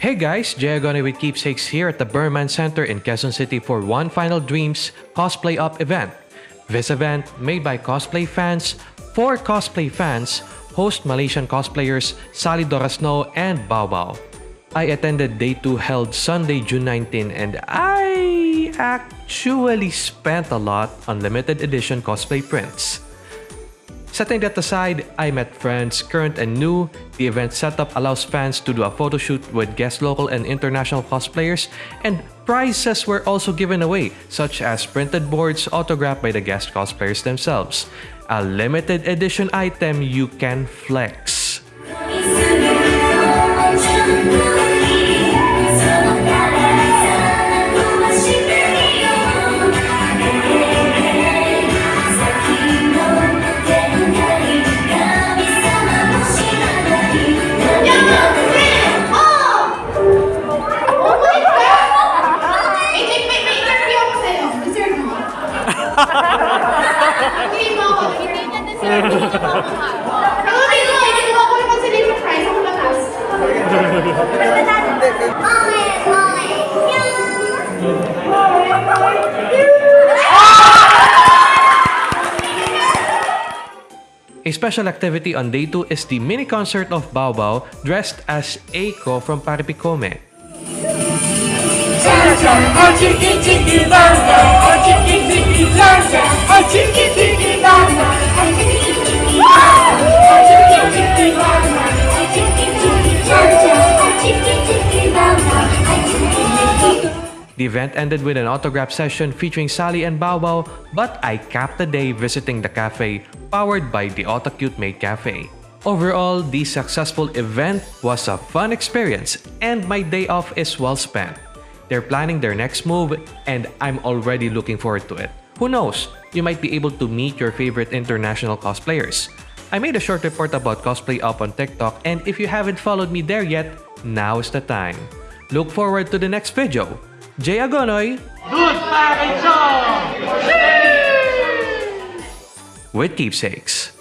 Hey guys, Jay Agonoy with Keepsakes here at the Berman Center in Quezon City for One Final Dreams Cosplay Up event. This event, made by cosplay fans, for cosplay fans, host Malaysian cosplayers Sally Dorasnow and Bao Bao. I attended day 2 held Sunday, June 19 and I actually spent a lot on limited edition cosplay prints. Setting that aside, I met friends, current and new. The event setup allows fans to do a photo shoot with guest local and international cosplayers, and prizes were also given away, such as printed boards autographed by the guest cosplayers themselves. A limited edition item you can flex. A special activity on day 2 is the mini concert of Bao dressed as Eiko from Paripicome. The event ended with an autograph session featuring Sally and Bao Bao, but I capped the day visiting the cafe powered by the Autocute Cafe. Overall, the successful event was a fun experience and my day off is well spent. They're planning their next move and I'm already looking forward to it. Who knows, you might be able to meet your favorite international cosplayers. I made a short report about cosplay up on TikTok and if you haven't followed me there yet, now is the time. Look forward to the next video. Jay Agonoy with keepsakes.